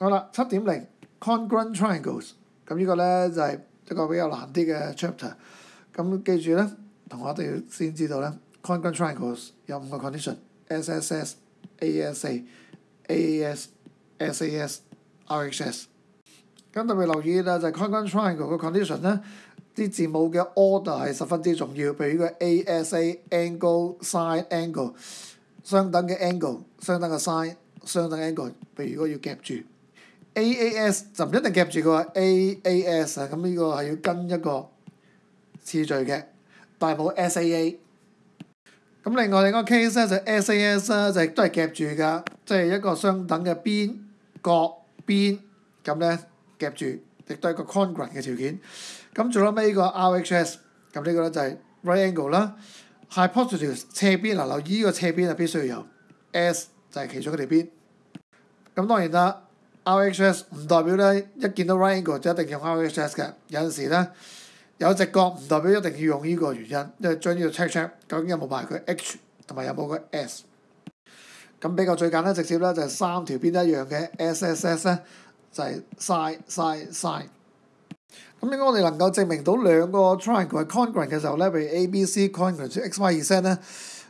好啦，七點零 congruent triangles，咁呢個咧就係一個比較難啲嘅 chapter。咁記住咧，同學哋要先知道咧，congruent triangles 有五個 condition：S S S、A S A、A S、S A S、R H S。咁特別留意啊，就係 congruent triangle 嘅 condition 咧，啲字母嘅 order 係十分之重要。譬如呢個 A S A angle side angle，相等嘅 angle，相等嘅 side，相等 angle。譬如如果要夾住。A A S 就唔一定夾住個 A A S 啊！咁呢個係要跟一個次序嘅，但係冇 S A A。咁另外你個 case 咧就 S A S 啦，就都係夾住㗎，即係一個相等嘅邊角邊咁咧夾住，亦都一個 congruent 嘅條件。咁最後尾個 R H S，咁呢個咧就係 right angle 啦，hypotenuse 斜邊。嗱，留意呢個斜邊啊，必須要有 S 就係其中嘅邊。咁當然啦。RHS 唔代表咧，一見到 right angle 就一定用 RHS 嘅，有陣時咧有直角唔代表一定要用呢個原因，因為將呢個 check check，究竟有冇埋佢 H 同埋有冇個 S。咁比較最簡單直接咧，就係三條邊一樣嘅 SSS 咧，就係 side side side。咁如果我哋能夠證明到兩個 triangle 係 congruent 嘅時候咧，譬如 A B C congruent t X Y Z 咧，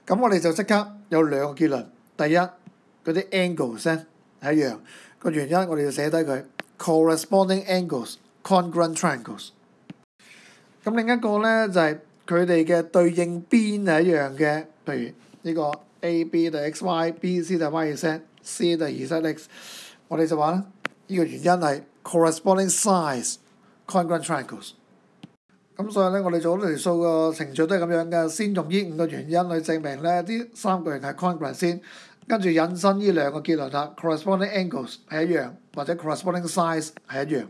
咁我哋就即刻有兩個結論。第一，嗰啲 angles 咧。一樣個原因，我哋要寫低佢 corresponding angles congruent triangles。咁另一個咧就係佢哋嘅對應邊係一樣嘅，譬如呢個 A B 就 X Y，B C 就 Y Z，C 就 Z X。我哋就話咧，呢個原因係 corresponding s i z e congruent triangles。咁所以咧，我哋做好條數個程序都係咁樣嘅，先用呢五個原因去證明咧，啲三個人係 congruent 先。跟住引申呢兩個結論啦，corresponding angles 係一樣，或者 corresponding size 係一樣。